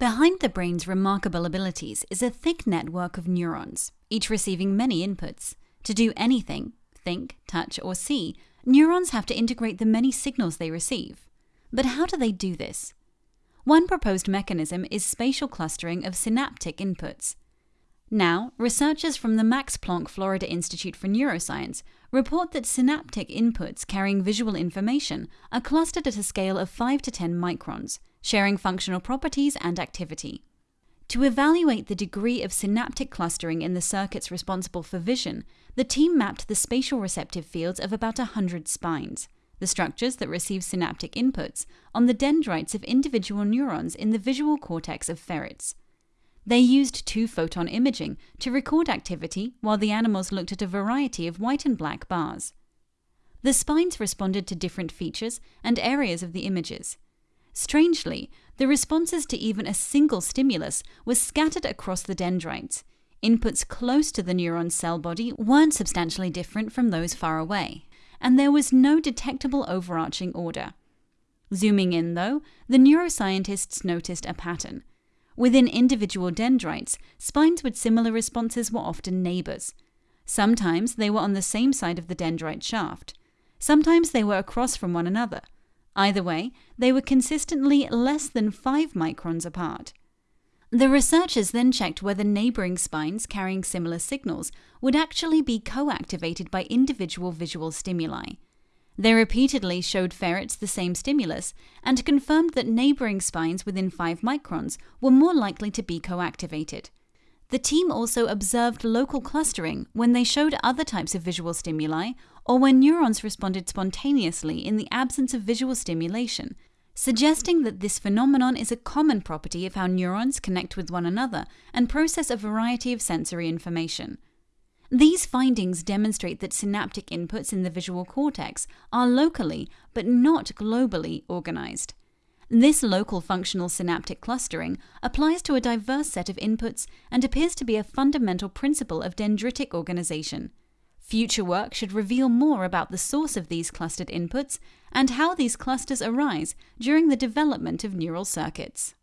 Behind the brain's remarkable abilities is a thick network of neurons, each receiving many inputs. To do anything, think, touch, or see, neurons have to integrate the many signals they receive. But how do they do this? One proposed mechanism is spatial clustering of synaptic inputs. Now, researchers from the Max Planck Florida Institute for Neuroscience report that synaptic inputs carrying visual information are clustered at a scale of 5 to 10 microns, sharing functional properties and activity. To evaluate the degree of synaptic clustering in the circuits responsible for vision, the team mapped the spatial receptive fields of about 100 spines, the structures that receive synaptic inputs, on the dendrites of individual neurons in the visual cortex of ferrets. They used two photon imaging to record activity while the animals looked at a variety of white and black bars. The spines responded to different features and areas of the images. Strangely, the responses to even a single stimulus were scattered across the dendrites. Inputs close to the neuron's cell body weren't substantially different from those far away, and there was no detectable overarching order. Zooming in, though, the neuroscientists noticed a pattern. Within individual dendrites, spines with similar responses were often neighbors. Sometimes they were on the same side of the dendrite shaft. Sometimes they were across from one another. Either way, they were consistently less than 5 microns apart. The researchers then checked whether neighboring spines carrying similar signals would actually be co activated by individual visual stimuli. They repeatedly showed ferrets the same stimulus and confirmed that neighboring spines within 5 microns were more likely to be co-activated. The team also observed local clustering when they showed other types of visual stimuli or when neurons responded spontaneously in the absence of visual stimulation, suggesting that this phenomenon is a common property of how neurons connect with one another and process a variety of sensory information. These findings demonstrate that synaptic inputs in the visual cortex are locally, but not globally, organized. This local functional synaptic clustering applies to a diverse set of inputs and appears to be a fundamental principle of dendritic organization. Future work should reveal more about the source of these clustered inputs and how these clusters arise during the development of neural circuits.